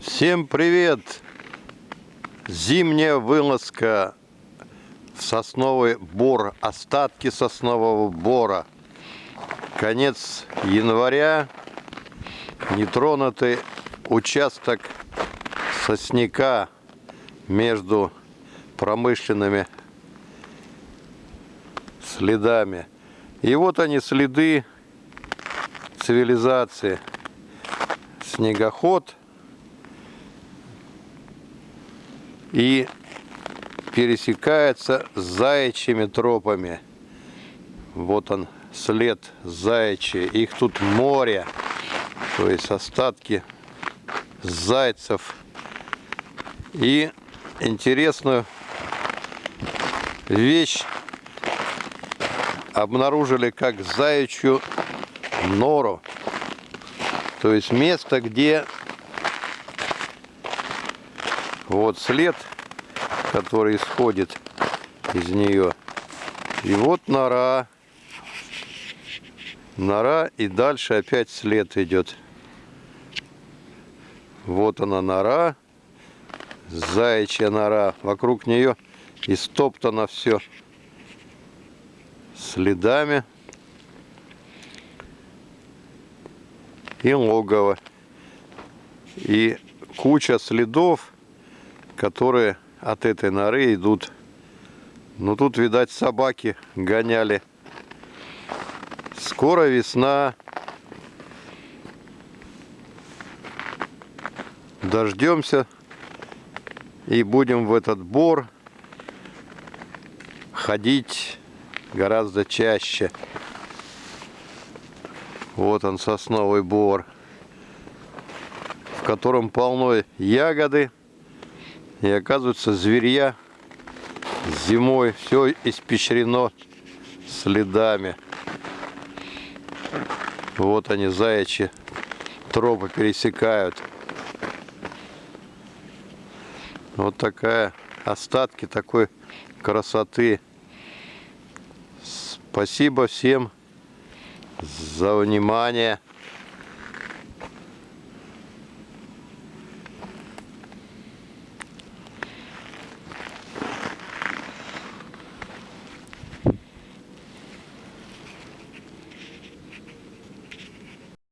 Всем привет! Зимняя вылазка в сосновый бор, остатки соснового бора. Конец января, нетронутый участок сосняка между промышленными следами. И вот они следы цивилизации. Снегоход и пересекается с заячьими тропами. Вот он след заячий. Их тут море. То есть остатки зайцев. И интересную вещь обнаружили как заячью нору. То есть место, где вот след, который исходит из нее. И вот нора. Нора и дальше опять след идет. Вот она нора. Заячья нора. Вокруг нее истоптано все следами. И логово. И куча следов которые от этой норы идут. Ну тут, видать, собаки гоняли. Скоро весна. Дождемся и будем в этот бор ходить гораздо чаще. Вот он, сосновый бор, в котором полно ягоды. И оказывается, зверья зимой все испещрено следами. Вот они, заячьи тропы пересекают. Вот такая остатки такой красоты. Спасибо всем за внимание.